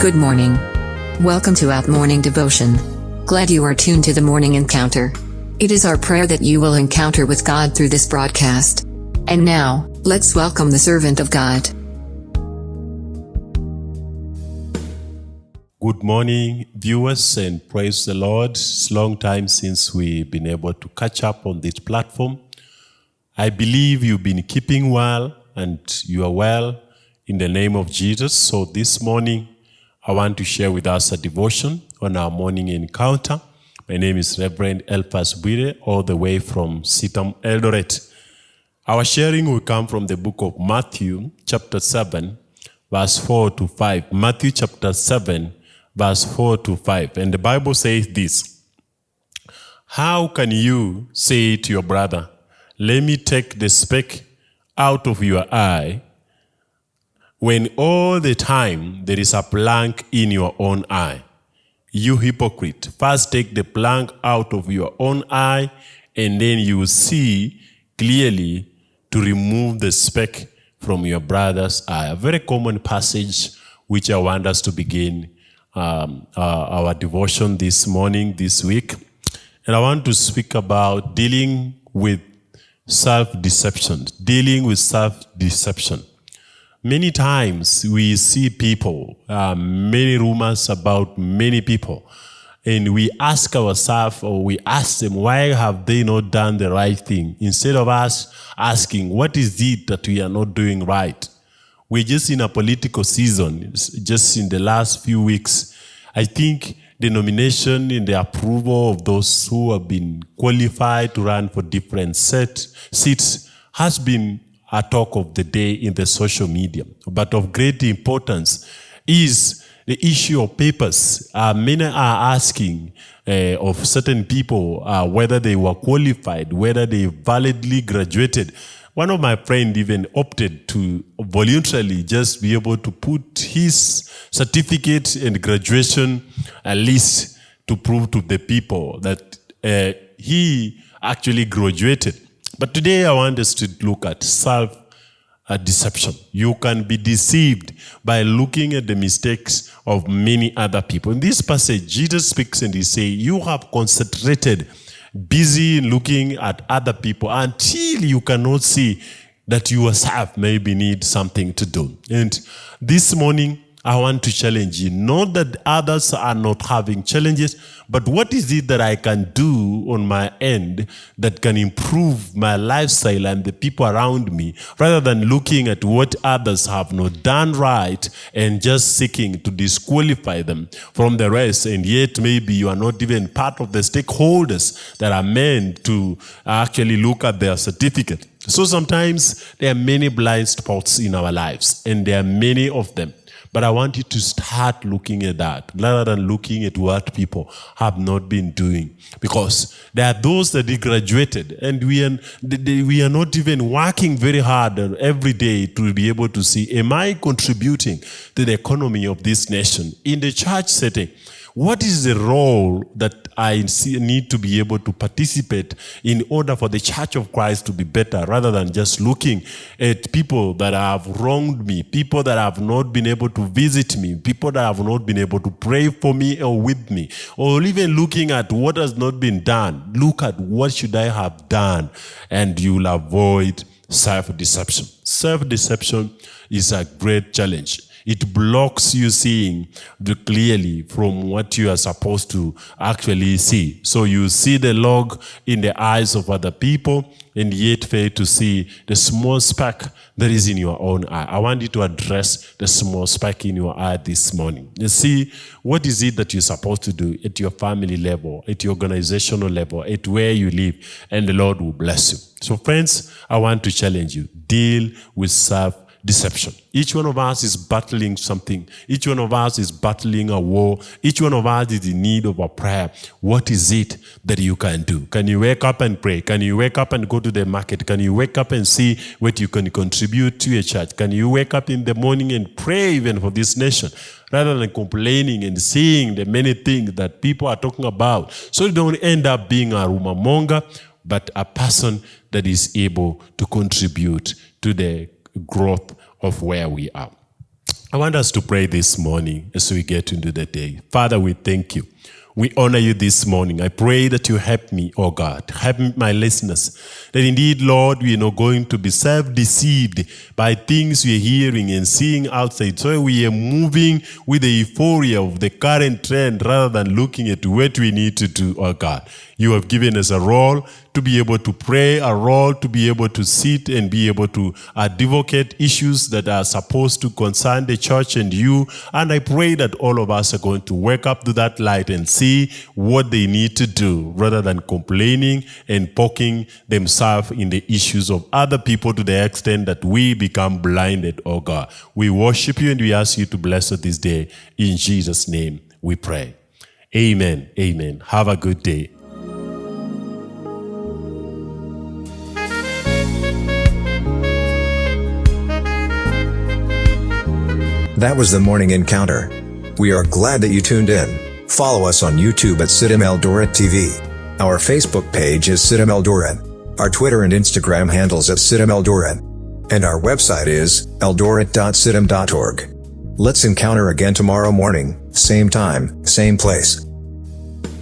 Good morning. Welcome to Out Morning Devotion. Glad you are tuned to the morning encounter. It is our prayer that you will encounter with God through this broadcast. And now, let's welcome the servant of God. Good morning, viewers, and praise the Lord. It's long time since we've been able to catch up on this platform. I believe you've been keeping well and you are well in the name of Jesus. So this morning, I want to share with us a devotion on our morning encounter. My name is Reverend Elphas Bwire, all the way from CITAM Eldoret. Our sharing will come from the book of Matthew, chapter 7, verse 4 to 5. Matthew chapter 7, verse 4 to 5. And the Bible says this How can you say to your brother, Let me take the speck out of your eye, when all the time there is a plank in your own eye? You hypocrite, first take the plank out of your own eye, and then you will see clearly to remove the speck from your brother's eye. A very common passage which I want us to begin um, uh, our devotion this morning, this week. And I want to speak about dealing with self-deception, dealing with self-deception. Many times we see people, uh, many rumors about many people, and we ask ourselves or we ask them, why have they not done the right thing? Instead of us asking, what is it that we are not doing right? We're just in a political season, just in the last few weeks. I think the nomination and the approval of those who have been qualified to run for different set, seats has been a talk of the day in the social media. But of great importance is the issue of papers. Uh, many are asking uh, of certain people uh, whether they were qualified, whether they validly graduated. One of my friends even opted to voluntarily just be able to put his certificate and graduation uh, list to prove to the people that uh, he actually graduated. But today I want us to look at self deception. You can be deceived by looking at the mistakes of many other people. In this passage, Jesus speaks and he says, You have concentrated, busy looking at other people until you cannot see that you yourself maybe need something to do. And this morning, I want to challenge you. Not that others are not having challenges, but what is it that I can do on my end that can improve my lifestyle and the people around me rather than looking at what others have not done right and just seeking to disqualify them from the rest. And yet maybe you are not even part of the stakeholders that are meant to actually look at their certificate. So sometimes there are many blind spots in our lives and there are many of them. But I want you to start looking at that rather than looking at what people have not been doing. Because there are those that graduated and we are, we are not even working very hard every day to be able to see, am I contributing to the economy of this nation? In the church setting, what is the role that I need to be able to participate in order for the church of Christ to be better rather than just looking at people that have wronged me, people that have not been able to visit me, people that have not been able to pray for me or with me, or even looking at what has not been done. Look at what should I have done and you'll avoid self-deception. Self-deception is a great challenge. It blocks you seeing clearly from what you are supposed to actually see. So you see the log in the eyes of other people and yet fail to see the small speck that is in your own eye. I want you to address the small speck in your eye this morning. You see, what is it that you're supposed to do at your family level, at your organizational level, at where you live, and the Lord will bless you. So friends, I want to challenge you. Deal with self deception. Each one of us is battling something. Each one of us is battling a war. Each one of us is in need of a prayer. What is it that you can do? Can you wake up and pray? Can you wake up and go to the market? Can you wake up and see what you can contribute to a church? Can you wake up in the morning and pray even for this nation? Rather than complaining and seeing the many things that people are talking about. So you don't end up being a rumor monger, but a person that is able to contribute to the growth of where we are. I want us to pray this morning as we get into the day. Father, we thank you. We honor you this morning. I pray that you help me, oh God. Help my listeners. That indeed, Lord, we are not going to be self-deceived by things we are hearing and seeing outside. So we are moving with the euphoria of the current trend rather than looking at what we need to do, oh God. You have given us a role to be able to pray, a role to be able to sit and be able to advocate issues that are supposed to concern the church and you. And I pray that all of us are going to wake up to that light and see what they need to do rather than complaining and poking themselves in the issues of other people to the extent that we become blinded, oh God. We worship you and we ask you to bless us this day. In Jesus' name we pray. Amen. Amen. Have a good day. That was the morning encounter. We are glad that you tuned in. Follow us on YouTube at CITAM Eldoret TV. Our Facebook page is CITAM Eldoret. Our Twitter and Instagram handles at CITAM Eldoret. And our website is eldoret.citam.org. Let's encounter again tomorrow morning, same time, same place.